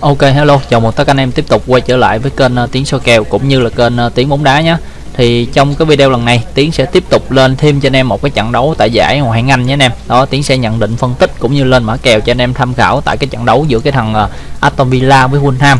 Ok hello, chào mừng tất cả anh em tiếp tục quay trở lại với kênh ờ, uh, Tiến soi kèo cũng như là kênh ờ, uh, Tiến bóng đá nhé. Thì trong cái video lần này Tiến sẽ tiếp tục lên thêm cho anh em một cái trận đấu tại giải Ngoại hạng Anh nhé anh em. Đó Tiến sẽ nhận định phân tích cũng như lên mã kèo cho anh em tham khảo tại cái trận đấu giữa cái thằng uh, Aston Villa với Fulham.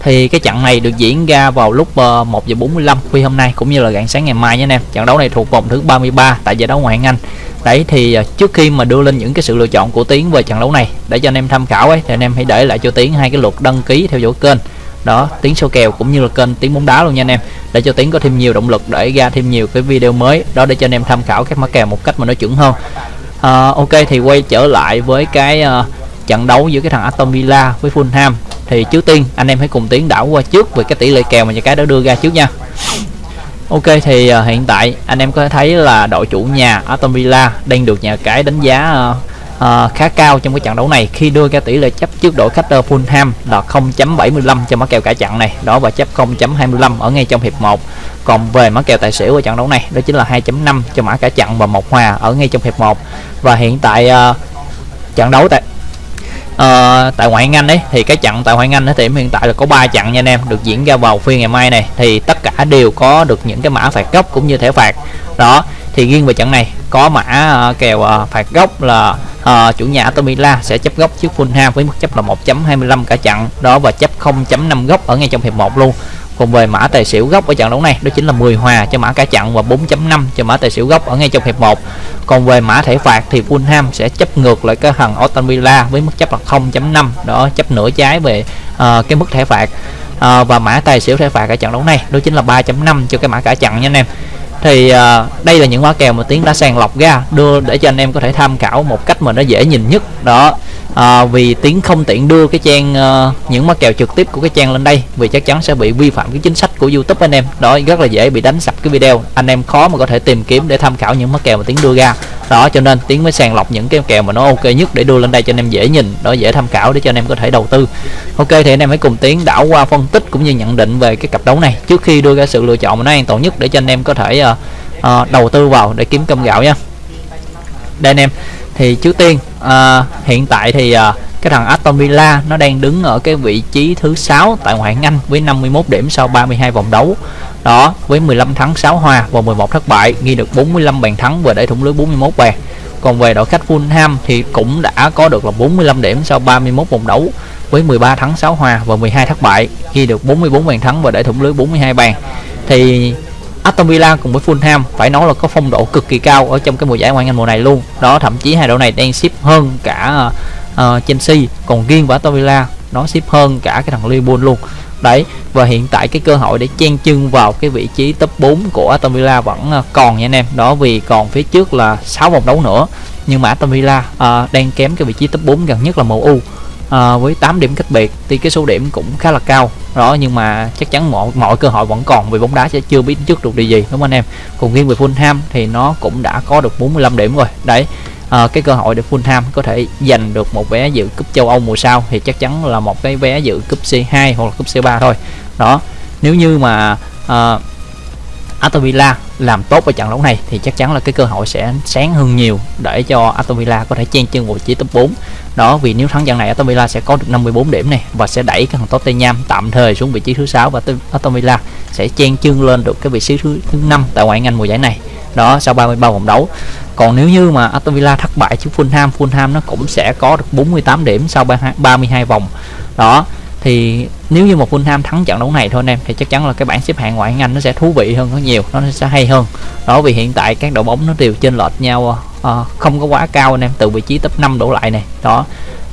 Thì cái trận này được diễn ra vào lúc uh, 1 giờ 45 khuya hôm nay cũng như là rạng sáng ngày mai nhé anh em. Trận đấu này thuộc vòng thứ 33 tại giải đấu Ngoại hạng Anh đấy thì à, trước khi mà đưa lên những cái sự lựa chọn của tiến về trận đấu này để cho anh em tham khảo ấy thì anh em hãy để lại cho tiến hai cái luật đăng ký theo dõi kênh. Đó tiến số kèo cũng như là kênh tiến bóng đá luôn nha anh em để cho tiến có thêm nhiều động lực để ra thêm nhiều cái video mới. Đó để cho anh em tham khảo các mã kèo một cách mà nó chuẩn hơn. À, ok thì quay trở lại với cái uh, trận đấu giữa cái thằng Aston Villa với Fulham. Thì trước tiên anh em hãy cùng tiến đảo qua trước về cái tỷ lệ kèo mà nhà cái đã đưa ra trước nha. Ok thì uh, hiện tại anh em có thể thấy là đội chủ nhà Aston Villa đang được nhà cái đánh giá uh, uh, khá cao trong cái trận đấu này khi đưa ra tỷ lệ chấp trước đội khách uh, Fulham là 0.75 cho mã kèo cả trận này. Đó và chấp 0.25 ở ngay trong hiệp 1 còn về mã kèo tài xỉu ở trận đấu này đó chính là 2.5 cho mã cả trận và một hòa ở ngay trong hiệp 1 và hiện tại uh, trận đấu tại uh, tại ngoại hạng Anh ấy thì cái trận tại ngoại hạng Anh thì hiện tại là có 3 trận nha anh em được diễn ra vào phiên ngày mai này. Thì tất cả đều có được những cái mã phạt góc cũng như thẻ phạt. Đó thì riêng về trận này có mã uh, kèo uh, phạt góc là uh, chủ nhà Aston Villa sẽ chấp góc trước Fulham với mức chấp là 1.25 cả trận. Đó và chấp 0.5 góc ở ngay trong hiệp 1 luôn còn về mã tài xỉu góc ở trận đấu này đó chính là 10 hòa cho mã cả trận và 4.5 cho mã tài xỉu góc ở ngay trong hiệp 1 còn về mã thẻ phạt thì Fulham sẽ chấp ngược lại cái thằng Aston Villa với mức chấp là 0.5 đó chấp nửa trái về uh, cái mức thẻ phạt. Uh, và mã tài xỉu thẻ phạt ở trận đấu này đó chính là 3.5 cho cái mã cả trận nha anh em. Thì uh, đây là những mã kèo mà tiến đã sàng lọc ra đưa để cho anh em có thể tham khảo một cách mà nó dễ nhìn nhất đó à, vì tiến không tiện đưa cái trang uh, những mã kèo trực tiếp của cái trang lên đây vì chắc chắn sẽ bị vi phạm cái chính sách của youtube anh em. Đó rất là dễ bị đánh sập cái video. Anh em khó mà có thể tìm kiếm để tham khảo những mã kèo mà tiến đưa ra. Đó cho nên tiến mới sàng lọc những cái kèo mà nó ok nhất để đưa lên đây cho anh em dễ nhìn đó dễ tham khảo để cho anh em có thể đầu tư. Ok thì anh em hãy cùng tiến đảo qua phân tích cũng như nhận định về cái cặp đấu này. Trước khi đưa ra sự lựa chọn mà nó an toàn nhất để cho anh em có thể uh, uh, đầu tư vào để kiếm cơm gạo nha. Đây anh em thì trước tiên uh, hiện tại thì uh, cái thằng Aston Villa nó đang đứng ở cái vị trí thứ 6 tại ngoại hạng Anh với 51 điểm sau 32 vòng đấu. Đó với 15 thắng 6 hòa và 11 thất bại ghi được 45 bàn thắng và để thủng lưới 41 bàn. Còn về đội khách Fulham thì cũng đã có được là 45 điểm sau 31 vòng đấu với 13 thắng 6 hòa và 12 thất bại ghi được 44 bàn thắng và để thủng lưới 42 bàn. Thì Aston Villa cùng với Fulham phải nói là có phong độ cực kỳ cao ở trong cái mùa giải ngoại hạng Anh mùa này luôn. Đó thậm chí hai đội này đang ship hơn cả uh, Chelsea, còn riêng với Aston Villa nó ship hơn cả cái thằng Liverpool luôn. Đấy, và hiện tại cái cơ hội để chen chân vào cái vị trí top 4 của Aston Villa vẫn ờ, còn nha anh em. Đó vì còn phía trước là 6 vòng đấu nữa. Nhưng mà Aston Villa uh, đang kém cái vị trí top 4 gần nhất là MU à, với 8 điểm cách biệt thì cái số điểm cũng khá là cao. Đó nhưng mà chắc chắn mọi mọi cơ hội vẫn còn vì bóng đá sẽ chưa biết trước được điều gì đúng không anh em? Còn riêng về Fulham thì nó cũng đã có được 45 điểm rồi. Đấy à, cái cơ hội để Fulham có thể giành được một vé dự cúp châu Âu mùa sau thì chắc chắn là một cái vé dự cúp C2 hoặc là cúp C3 thôi. Đó nếu như mà à, Aston Villa làm tốt ở trận đấu này thì chắc chắn là cái cơ hội sẽ sáng hơn nhiều để cho Aston Villa có thể chen chân vào vị trí top 4 đó vì nếu thắng trận này Aston Villa sẽ có được 54 điểm này và sẽ đẩy cái thằng Tottenham tạm thời xuống vị trí thứ sáu và Aston Villa sẽ chen chân lên được cái vị trí thứ, thứ 5 tại ngoại hạng Anh mùa giải này. Đó sau 33 vòng đấu. Còn nếu như mà Aston Villa thất bại trước Fulham Fulham nó cũng sẽ có được 48 điểm sau 32 vòng. Đó thì nếu như một Fulham thắng trận đấu này thôi anh em thì chắc chắn là cái bảng xếp hạng ngoại hạng Anh nó sẽ thú vị hơn rất nhiều nó sẽ hay hơn. Đó vì hiện tại các đội bóng nó đều trên lệch nhau uh, không có quá cao anh em từ vị trí top 5 đổ lại này. Đó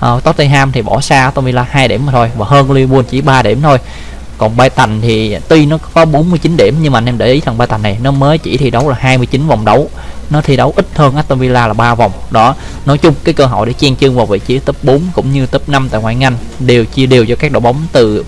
uh, Tottenham thì bỏ xa Aston Villa 2 điểm mà thôi và hơn Liverpool chỉ 3 điểm thôi. Còn Brighton thì tuy nó có 49 điểm nhưng mà anh em để ý thằng Brighton này nó mới chỉ thi đấu là 29 vòng đấu. Nó thi đấu ít hơn Aston Villa là 3 vòng. Đó nói chung cái cơ hội để chen chân vào vị trí top 4 cũng như top 5 tại ngoại hạng Anh đều chia đều cho các đội bóng từ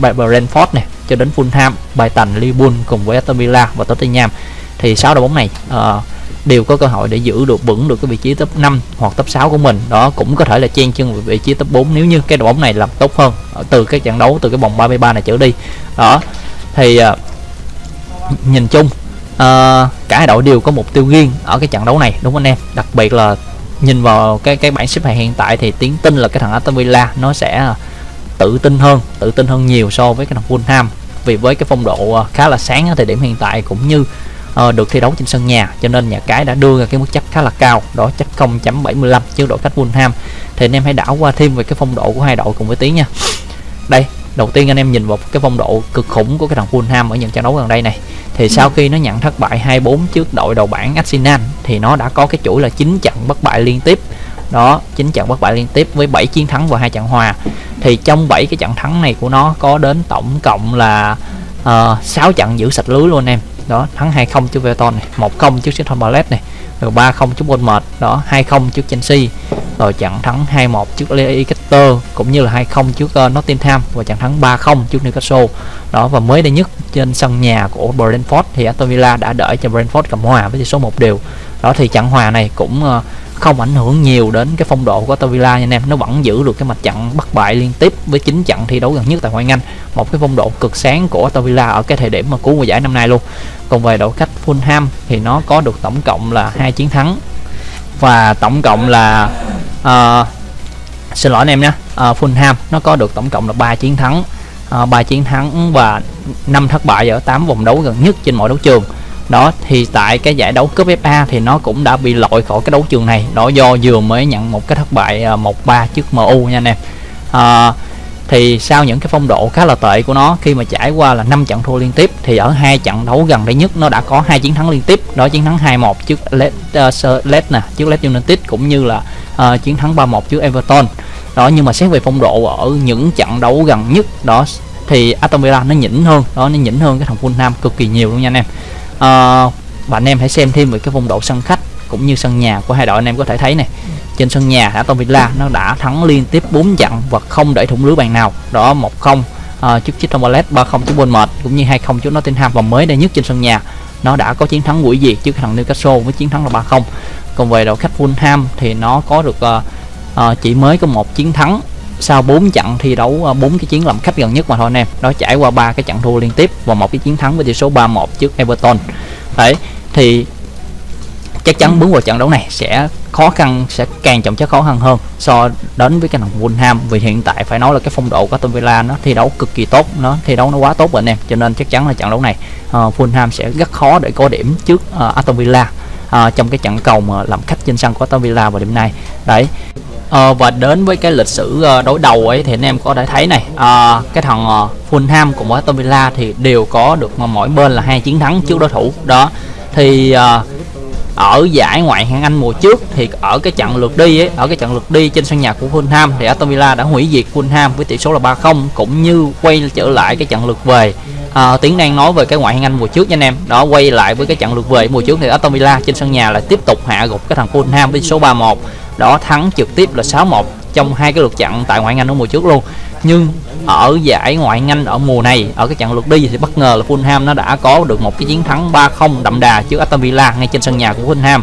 Brentford này cho đến Fulham, Brighton, Liverpool cùng với Aston Villa và Tottenham. Thì sáu đội bóng này uh, đều có cơ hội để giữ được vững được cái vị trí top 5 hoặc top 6 của mình. Đó cũng có thể là chen chân vào vị trí top 4 nếu như cái đội bóng này làm tốt hơn ờ, từ các trận đấu từ cái vòng 33 này trở đi. Đó thì uh, nhìn chung uh, cả hai đội đều có mục tiêu riêng ở cái trận đấu này đúng không anh em? Đặc biệt là nhìn vào cái cái bảng xếp hạng hiện tại thì tiến tin là cái thằng Aston Villa nó sẽ à, tự tin hơn tự tin hơn nhiều so với cái thằng Fulham. Vì với cái phong độ à, khá là sáng ở thời điểm hiện tại cũng như uh, được thi đấu trên sân nhà cho nên nhà cái đã đưa ra cái mức chấp khá là cao đó chấp 0.75 trước đội khách Fulham. Thì anh em hãy đảo qua thêm về cái phong độ của hai đội cùng với tiếng nha. Đây đầu tiên anh em nhìn vào cái phong độ cực khủng của cái thằng Fulham ở những trận đấu gần đây này thì sau khi nó nhận thất bại 2-4 trước đội đầu bảng Arsenal thì nó đã có cái chuỗi là 9 trận bất bại liên tiếp. Đó 9 trận bất bại liên tiếp với 7 chiến thắng và hai trận hòa. Thì trong 7 cái trận thắng này của nó có đến tổng cộng là ờ, uh, 6 trận giữ sạch lưới luôn em. Đó thắng 2-0 trước Everton này 1-0 trước Crystal Palace này rồi 3-0 trước Bournemouth đó 2-0 trước Chelsea. Rồi trận thắng 2-1 trước Leicester cũng như là 2-0 trước uh, Nottingham và trận thắng 3-0 trước Newcastle. Đó và mới đây nhất trên sân nhà của Brentford thì Aston Villa đã đợi cho Brentford cầm hòa với tỷ số một đều. Đó thì trận hòa này cũng uh, không ảnh hưởng nhiều đến cái phong độ của Aston Villa nha anh em. Nó vẫn giữ được cái mặt trận bất bại liên tiếp với 9 trận thi đấu gần nhất tại ngoại Anh. Một cái phong độ cực sáng của Aston Villa ở cái thời điểm mà cuối mùa giải năm nay luôn. Còn về đội khách Fulham thì nó có được tổng cộng là hai chiến thắng. Và tổng cộng là uh, xin lỗi anh em nhé uh, Fulham nó có được tổng cộng là ba chiến thắng. Ờ, uh, 3 chiến thắng và 5 thất bại ở 8 vòng đấu gần nhất trên mọi đấu trường đó thì tại cái giải đấu cúp FA thì nó cũng đã bị loại khỏi cái đấu trường này. Đó do vừa mới nhận một cái thất bại à, 1-3 trước MU nha anh em. À, thì sau những cái phong độ khá là tệ của nó khi mà trải qua là 5 trận thua liên tiếp thì ở hai trận đấu gần đây nhất nó đã có hai chiến thắng liên tiếp. Đó chiến thắng 2-1 trước Led, uh, à, Led nè trước Led United cũng như là uh, chiến thắng 3-1 trước Everton. Đó nhưng mà xét về phong độ ở những trận đấu gần nhất đó thì Aston Villa nó nhỉnh hơn. Đó nó nhỉnh hơn cái thằng Fulham cực kỳ nhiều luôn nha anh em à, và anh em hãy xem thêm về cái phong độ sân khách cũng như sân nhà của hai đội anh em có thể thấy này trên sân nhà Aston Villa nó đã thắng liên tiếp 4 trận và không để thủng lưới bàn nào. Đó 1-0 uh, ờ, trước Crystal Palace 3-0 trước Bournemouth cũng như 2-0 trước Nottingham. Và mới đây nhất trên sân nhà nó đã có chiến thắng quỷ diệt trước thằng Newcastle với chiến thắng là 3-0 còn về đội khách Fulham thì nó có được uh, uh, chỉ mới có một chiến thắng sau 4 trận thi đấu ờ, bốn cái chiến làm khách gần nhất mà thôi anh em. Đó trải qua ba cái trận thua liên tiếp và một cái chiến thắng với tỷ số 3-1 trước Everton. Đấy thì chắc chắn bước vào trận đấu này sẽ khó khăn sẽ càng trọng chất khó khăn hơn so đến với cái thằng Fulham vì hiện tại phải nói là cái phong độ của Aston Villa nó thi đấu cực kỳ tốt nó thi đấu nó quá tốt rồi anh em. Cho nên chắc chắn là trận đấu này ờ, uh, Fulham sẽ rất khó để có điểm trước uh, Aston Villa uh, trong cái trận cầu mà làm khách trên sân của Aston Villa vào đêm nay. Đấy à, và đến với cái lịch sử ờ, đối đầu ấy thì anh em có thể thấy này à, cái thằng Fulham cùng với Aston Villa thì đều có được mỗi bên là hai chiến thắng trước đối thủ. Đó thì à, ở giải ngoại hạng Anh mùa trước thì ở cái trận lượt đi ấy, ở cái trận lượt đi trên sân nhà của Fulham thì Aston Villa đã hủy diệt Fulham với tỷ số là 3-0 cũng như quay trở lại cái trận lượt về. À, tiến đang nói về cái ngoại hạng Anh mùa trước nha anh em. Đó quay lại với cái trận lượt về mùa trước thì Aston Villa trên sân nhà lại tiếp tục hạ gục cái thằng Fulham với số 3-1 đó thắng trực tiếp là 6-1 trong hai cái lượt trận tại ngoại hạng Anh ở mùa trước luôn. Nhưng ở giải ngoại hạng Anh ở mùa này ở cái trận lượt đi thì bất ngờ là Fulham nó đã có được một cái chiến thắng 3-0 đậm đà trước Aston Villa ngay trên sân nhà của Fulham.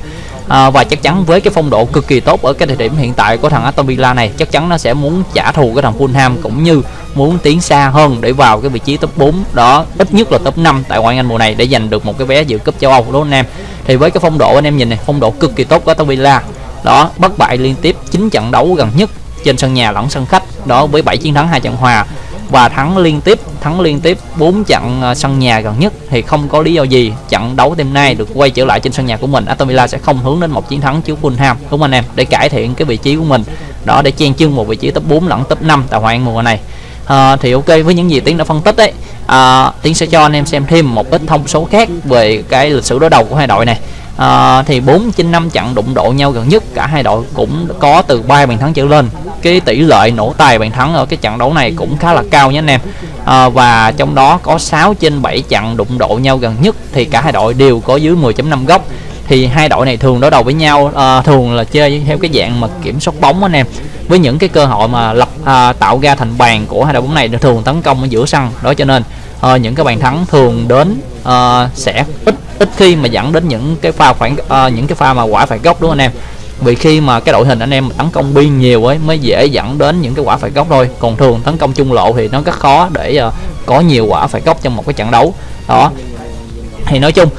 À, và chắc chắn với cái phong độ cực kỳ tốt ở cái thời điểm hiện tại của thằng Aston Villa này chắc chắn nó sẽ muốn trả thù cái thằng Fulham cũng như muốn tiến xa hơn để vào cái vị trí top 4 đó ít nhất là top 5 tại ngoại hạng Anh mùa này để giành được một cái vé dự cúp châu Âu đúng không anh em thì với cái phong độ anh em nhìn này phong độ cực kỳ tốt của Aston Villa đó bất bại liên tiếp 9 trận đấu gần nhất trên sân nhà lẫn sân khách. Đó với 7 chiến thắng hai trận hòa. Và thắng liên tiếp thắng liên tiếp 4 trận ờ, sân nhà gần nhất thì không có lý do gì trận đấu đêm nay được quay trở lại trên sân nhà của mình. Aston Villa sẽ không hướng đến một chiến thắng trước Fulham đúng không anh em? Để cải thiện cái vị trí của mình. Đó để chen chân một vị trí top 4 lẫn top 5 tại ngoại mùa này. À, thì ok với những gì tiến đã phân tích đấy à, ờ, tiến sẽ cho anh em xem thêm một ít thông số khác về cái lịch sử đối đầu của hai đội này à, thì 4 trên 5 trận đụng độ nhau gần nhất cả hai đội cũng có từ 3 bàn thắng trở lên. Cái tỷ lệ nổ tài bàn thắng ở cái trận đấu này cũng khá là cao nhé anh em. À, và trong đó có 6 trên 7 trận đụng độ nhau gần nhất thì cả hai đội đều có dưới 10.5 góc. Thì hai đội này thường đối đầu với nhau à, thường là chơi theo cái dạng mà kiểm soát bóng anh em. Với những cái cơ hội mà lập à, tạo ra thành bàn của hai đội bóng này thường tấn công ở giữa sân. Đó cho nên uh, những cái bàn thắng thường đến uh, sẽ ít ít khi mà dẫn đến những cái pha khoảng uh, những cái pha mà quả phải góc đúng không anh em? Vì khi mà cái đội hình anh em tấn công biên nhiều ấy mới dễ dẫn đến những cái quả phải góc thôi. Còn thường tấn công trung lộ thì nó rất khó để uh, có nhiều quả phải góc trong một cái trận đấu. Đó. Thì nói chung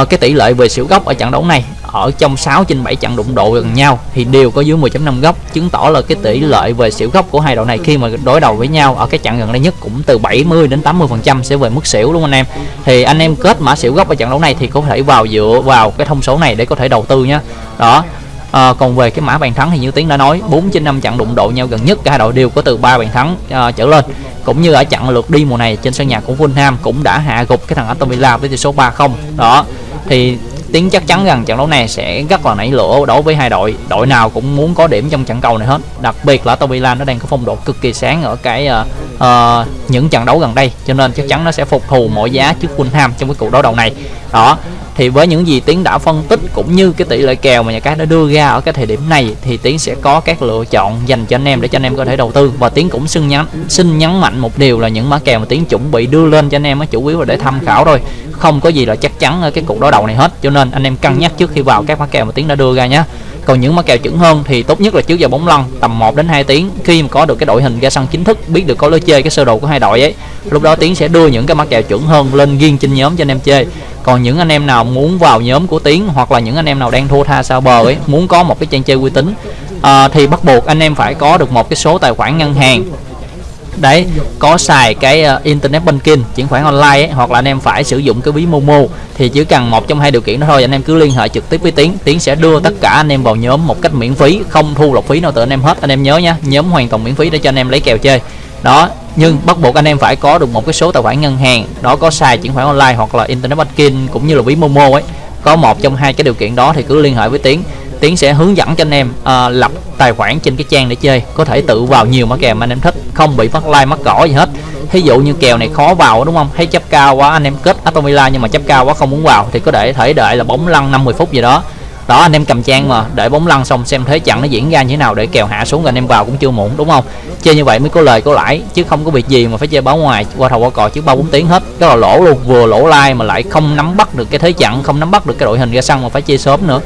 uh, cái tỷ lệ về xỉu góc ở trận đấu này ở trong 6 trên 7 trận đụng độ gần nhau thì đều có dưới 10.5 góc chứng tỏ là cái tỷ lệ về xỉu góc của hai đội này khi mà đối đầu với nhau ở cái trận gần đây nhất cũng từ 70 đến 80 phần trăm sẽ về mức xỉu luôn anh em. Thì anh em kết mã xỉu góc ở trận đấu này thì có thể vào dựa vào cái thông số này để có thể đầu tư nhé đó. À, còn về cái mã bàn thắng thì như tiến đã nói 4 trên 5 trận đụng độ nhau gần nhất cả hai đội đều có từ 3 bàn thắng à, trở lên. Cũng như ở trận lượt đi mùa này trên sân nhà của Fulham cũng đã hạ gục cái thằng Aston Villa với tỷ số 3-0 đó. Thì tiến chắc chắn rằng trận đấu này sẽ rất là nảy lửa đối với hai đội. Đội nào cũng muốn có điểm trong trận cầu này hết. Đặc biệt là Aston Villa nó đang có phong độ cực kỳ sáng ở cái ờ, uh, những trận đấu gần đây cho nên chắc chắn nó sẽ phục thù mọi giá trước Fulham trong cái cuộc đấu đầu này. Đó thì với những gì tiến đã phân tích cũng như cái tỷ lệ kèo mà nhà cái đã đưa ra ở cái thời điểm này thì tiến sẽ có các lựa chọn dành cho anh em để cho anh em có thể đầu tư. Và tiến cũng xin nhắn xin nhấn mạnh một điều là những mã kèo mà tiến chuẩn bị đưa lên cho anh em nó chủ yếu là để tham khảo thôi. Không có gì là chắc chắn ở cái cuộc đối đầu này hết cho nên anh em cân nhắc trước khi vào các mã kèo mà tiến đã đưa ra nhé còn những mã kèo chuẩn hơn thì tốt nhất là trước giờ bóng lăn tầm 1 đến 2 tiếng. Khi mà có được cái đội hình ra sân chính thức biết được có lối chơi cái sơ đồ của hai đội ấy lúc đó tiến sẽ đưa những cái mã kèo chuẩn hơn lên riêng trên nhóm cho anh em chơi. Còn những anh em nào muốn vào nhóm của tiến hoặc là những anh em nào đang thua tha sao bờ ấy muốn có một cái trang chơi uy tín à, thì bắt buộc anh em phải có được một cái số tài khoản ngân hàng đấy có xài cái uh, internet banking chuyển khoản online ấy, hoặc là anh em phải sử dụng cái ví momo thì chỉ cần một trong hai điều kiện đó thôi anh em cứ liên hệ trực tiếp với tiến tiến sẽ đưa tất cả anh em vào nhóm một cách miễn phí không thu lọc phí nào từ anh em hết. Anh em nhớ nhá nhóm hoàn toàn miễn phí để cho anh em lấy kèo chơi. Đó nhưng bắt buộc anh em phải có được một cái số tài khoản ngân hàng đó có xài chuyển khoản online hoặc là internet banking cũng như là ví momo ấy. Có một trong hai cái điều kiện đó thì cứ liên hệ với tiến tiến sẽ hướng dẫn cho anh em uh, lập tài khoản trên cái trang để chơi có thể tự vào nhiều mã kèo mà anh em thích không bị mất like mất cỏ gì hết. Ví dụ như kèo này khó vào đúng không? Thấy chấp cao quá anh em kết Atomila nhưng mà chấp cao quá không muốn vào thì có thể thể đợi là bóng lăn 50 phút gì đó. Đó anh em cầm trang mà đợi bóng lăn xong xem thế trận nó diễn ra như thế nào để kèo hạ xuống rồi anh em vào cũng chưa muộn đúng không? Chơi như vậy mới có lời có lãi chứ không có việc gì mà phải chơi báo ngoài qua thầu qua cò trước ba bốn tiếng hết. Cái là lỗ luôn vừa lỗ like mà lại không nắm bắt được cái thế trận không nắm bắt được cái đội hình ra sân mà phải chơi sớm nữa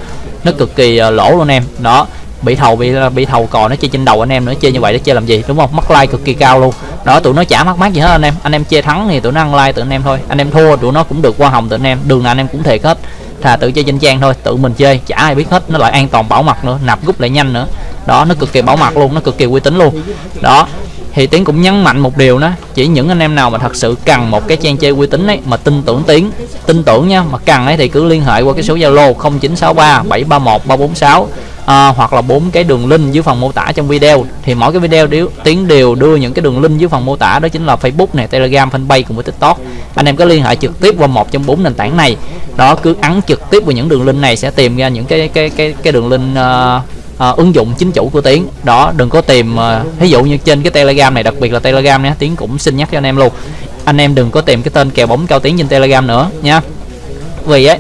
nó cực kỳ ờ, lỗ luôn em. Đó, bị thầu, bị ờ, bị thầu cò, nó chơi trên đầu anh em nữa chơi như vậy nó chơi làm gì, đúng không? Mất like cực kỳ cao luôn. Đó, tụi nó chả mắc mát gì hết anh em. Anh em chơi thắng thì tụi nó ăn like tụi anh em thôi. Anh em thua, tụi nó cũng được qua hồng tụi anh em. Đường nào anh em cũng thiệt hết. Thà tự chơi trên trang thôi, tự mình chơi, chả ai biết hết. Nó lại an toàn bảo mật nữa, nạp rút lại nhanh nữa. Đó, nó cực kỳ bảo mật luôn, nó cực kỳ uy tín luôn. Đó thì tiến cũng nhấn mạnh một điều đó chỉ những anh em nào mà thật sự cần một cái trang chơi uy tín ấy mà tin tưởng tiến tin tưởng nha mà cần ấy thì cứ liên hệ qua cái số zalo 0963 731 346 à, hoặc là bốn cái đường link dưới phần mô tả trong video. Thì mỗi cái video đều tiến đều đưa những cái đường link dưới phần mô tả đó chính là facebook này telegram fanpage cùng với tiktok. Anh em có liên hệ trực tiếp qua một trong bốn nền tảng này. Đó cứ ấn trực tiếp vào những đường link này sẽ tìm ra những cái cái cái cái đường link uh, uh, ứng dụng chính chủ của tiến. Đó đừng có tìm à, uh, ví dụ như trên cái telegram này đặc biệt là telegram nhé tiến cũng xin nhắc cho anh em luôn. Anh em đừng có tìm cái tên kèo bóng cao tiến trên telegram nữa nha. Vì ấy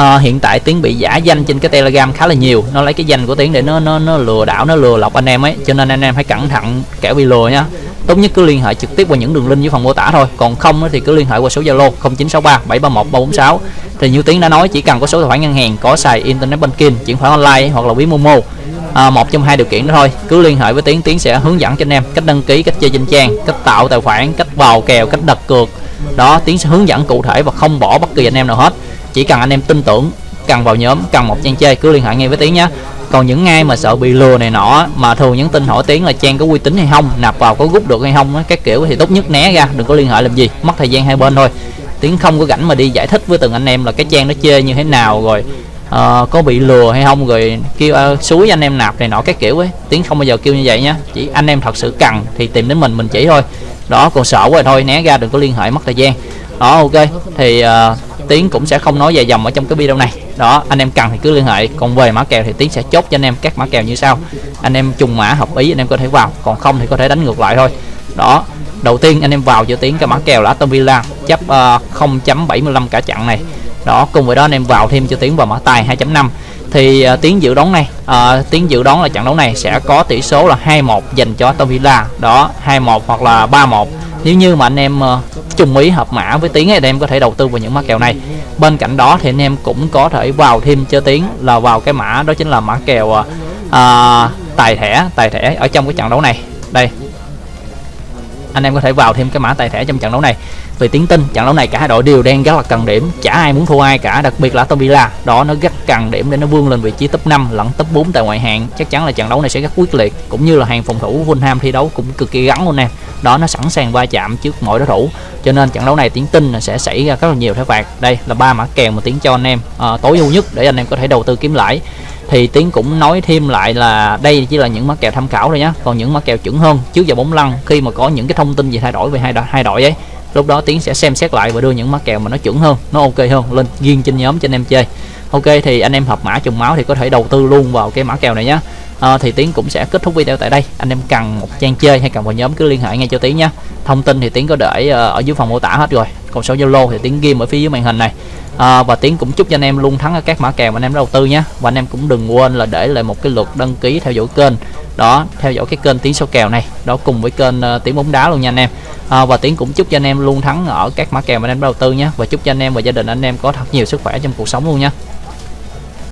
uh, hiện tại tiến bị giả danh trên cái telegram khá là nhiều. Nó lấy cái danh của tiến để nó nó nó lừa đảo nó lừa lọc anh em ấy. Cho nên anh em hãy cẩn thận kẻo bị lừa nha. Tốt nhất cứ liên hệ trực tiếp qua những đường link dưới phần mô tả thôi. Còn không thì cứ liên hệ qua số zalo 0963 731 346 thì như tiến đã nói chỉ cần có số tài khoản ngân hàng có xài internet banking chuyển khoản online hoặc là ví momo à, một trong hai điều kiện đó thôi. Cứ liên hệ với tiến tiến sẽ hướng dẫn cho anh em cách đăng ký cách chơi trên trang cách tạo tài khoản cách vào kèo cách đặt cược. Đó tiến sẽ hướng dẫn cụ thể và không bỏ bất kỳ anh em nào hết. Chỉ cần anh em tin tưởng cần vào nhóm cần một trang chơi cứ liên hệ ngay với tiến nhé. Còn những ai mà sợ bị lừa này nọ mà thường nhắn tin hỏi tiến là trang có uy tín hay không nạp vào có rút được hay không các kiểu thì tốt nhất né ra đừng có liên hệ làm gì mất thời gian hai bên thôi. Tiến không có rảnh mà đi giải thích với từng anh em là cái trang nó chơi như thế nào rồi uh, có bị lừa hay không rồi kêu uh, suối anh em nạp này nọ các kiểu ấy. Tiếng không bao giờ kêu như vậy nhá. Chỉ anh em thật sự cần thì tìm đến mình mình chỉ thôi. Đó còn sợ quá thôi né ra đừng có liên hệ mất thời gian. Đó ok. Thì uh, tiến cũng sẽ không nói dài dòng ở trong cái video này. Đó anh em cần thì cứ liên hệ. Còn về mã kèo thì tiến sẽ chốt cho anh em các mã kèo như sau. Anh em trùng mã hợp ý anh em có thể vào. Còn không thì có thể đánh ngược lại thôi. Đó đầu tiên anh em vào cho tiến cái mã kèo là Aston Villa. Chấp uh, 0.75 cả chặn này đó cùng với đó anh em vào thêm cho tiến vào mã tài 2.5 thì à, uh, tiến dự đoán này à, uh, tiến dự đoán là trận đấu này sẽ có tỷ số là 2-1 dành cho Aston Villa. Đó 2-1 hoặc là 3-1 nếu như mà anh em à, uh, chung ý hợp mã với tiến thì anh em có thể đầu tư vào những mã kèo này. Bên cạnh đó thì anh em cũng có thể vào thêm cho tiến là vào cái mã đó chính là mã kèo uh, tài thẻ tài thẻ ở trong cái trận đấu này. Đây anh em có thể vào thêm cái mã tài thẻ trong trận đấu này. Về tiến tin trận đấu này cả hai đội đều đang rất là cần điểm. Chả ai muốn thua ai cả đặc biệt là Aston Villa. Đó nó rất cần điểm để nó vươn lên vị trí top 5 lẫn top 4 tại ngoại hạng. Chắc chắn là trận đấu này sẽ rất quyết liệt cũng như là hàng phòng thủ Fulham thi đấu cũng cực kỳ gắn luôn nè. Đó nó sẵn sàng va chạm trước mọi đối thủ. Cho nên trận đấu này tiến tin là sẽ xảy ra rất là nhiều thẻ phạt đây là ba mã kèo mà tiến cho anh em à, tối ưu nhất để anh em có thể đầu tư kiếm lãi thì tiến cũng nói thêm lại là đây chỉ là những mã kèo tham khảo thôi nhé còn những mã kèo chuẩn hơn trước giờ bóng lăn khi mà có những cái thông tin gì thay đổi về hai đội hai đội ấy lúc đó tiến sẽ xem xét lại và đưa những mã kèo mà nó chuẩn hơn nó ok hơn lên riêng trên nhóm cho anh em chơi. Ok thì anh em hợp mã trùng máu thì có thể đầu tư luôn vào cái mã kèo này nhé à, ờ, thì tiến cũng sẽ kết thúc video tại đây. Anh em cần một trang chơi hay cần vào nhóm cứ liên hệ ngay cho tiến nhé thông tin thì tiến có để ờ, ở dưới phần mô tả hết rồi. Còn số zalo thì tiến ghi ở phía dưới màn hình này à, và tiến cũng chúc cho anh em luôn thắng ở các mã kèo mà anh em đầu tư nhé. Và anh em cũng đừng quên là để lại một cái lượt đăng ký theo dõi kênh. Đó theo dõi cái kênh tiến số kèo này. Đó cùng với kênh uh, tiến bóng đá luôn nha anh em. À, và tiến cũng chúc cho anh em luôn thắng ở các mã kèo mà anh em đầu tư nhé. Và chúc cho anh em và gia đình anh em có thật nhiều sức khỏe trong cuộc sống luôn nha.